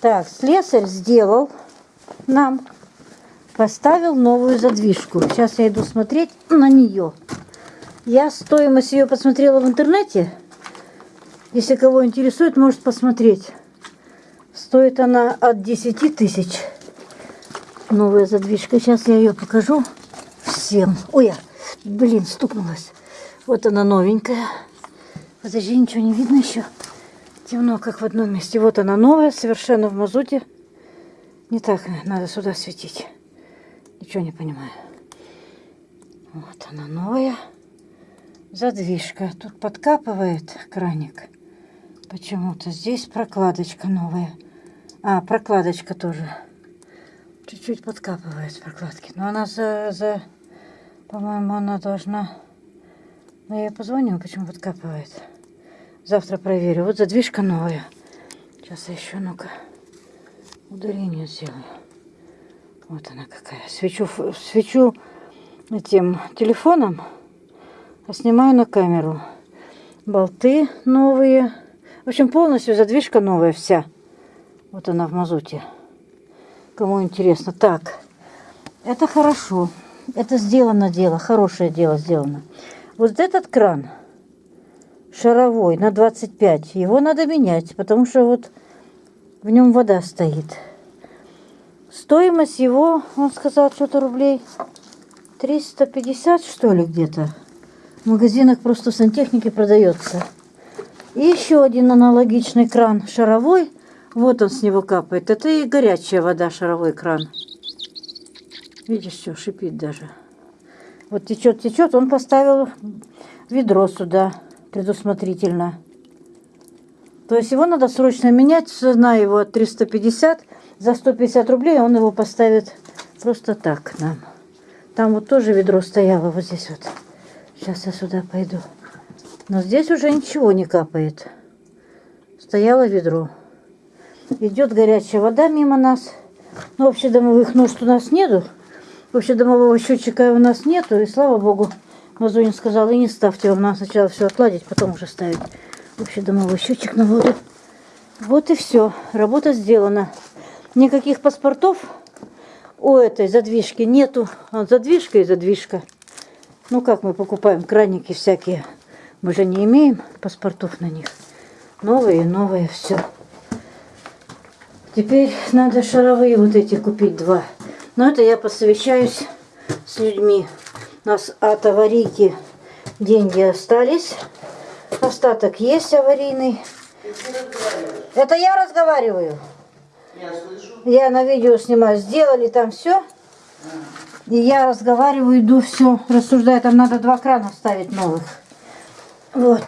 Так, слесарь сделал нам, поставил новую задвижку. Сейчас я иду смотреть на нее. Я стоимость ее посмотрела в интернете. Если кого интересует, может посмотреть. Стоит она от 10 тысяч. Новая задвижка. Сейчас я ее покажу всем. Ой, я, блин, стукнулась. Вот она новенькая. Подожди, ничего не видно еще. Темно, как в одном месте. Вот она новая, совершенно в мазуте. Не так надо сюда светить. Ничего не понимаю. Вот она новая. Задвижка. Тут подкапывает краник. Почему-то здесь прокладочка новая. А, прокладочка тоже. Чуть-чуть подкапывает прокладки. Но она за... за По-моему, она должна... Но я позвонила, почему подкапывает. Завтра проверю. Вот задвижка новая. Сейчас я еще, ну-ка, удаление сделаю. Вот она какая. Свечу, свечу этим телефоном, а снимаю на камеру. Болты новые. В общем, полностью задвижка новая вся. Вот она в мазуте. Кому интересно. Так, это хорошо. Это сделано дело, хорошее дело сделано. Вот этот кран шаровой на 25. Его надо менять, потому что вот в нем вода стоит. Стоимость его, он сказал, что-то рублей 350, что ли, где-то. В магазинах просто в сантехнике продается. И еще один аналогичный кран шаровой. Вот он с него капает. Это и горячая вода, шаровой кран. Видишь, все, шипит даже. Вот течет, течет. Он поставил ведро сюда предусмотрительно. То есть его надо срочно менять, цена его 350, за 150 рублей он его поставит просто так нам. Там вот тоже ведро стояло вот здесь вот. Сейчас я сюда пойду. Но здесь уже ничего не капает. Стояло ведро. Идет горячая вода мимо нас. Ну, общедомовых нужд у нас нету. Общедомового счетчика у нас нету. И слава богу, Мазунин сказал, и не ставьте, вам надо сначала все отладить, потом уже ставить. Вообще домовой счетчик на воду. Вот и все. Работа сделана. Никаких паспортов у этой задвижки нету. А задвижка и задвижка. Ну как мы покупаем краники всякие. Мы же не имеем паспортов на них. Новые, новые, все. Теперь надо шаровые вот эти купить два. Но это я посовещаюсь с людьми. У нас от аварийки деньги остались. Остаток есть аварийный. Это я разговариваю. Я слышу. Я на видео снимаю. Сделали там все. И я разговариваю, иду все, рассуждаю. Там надо два крана ставить новых. Вот.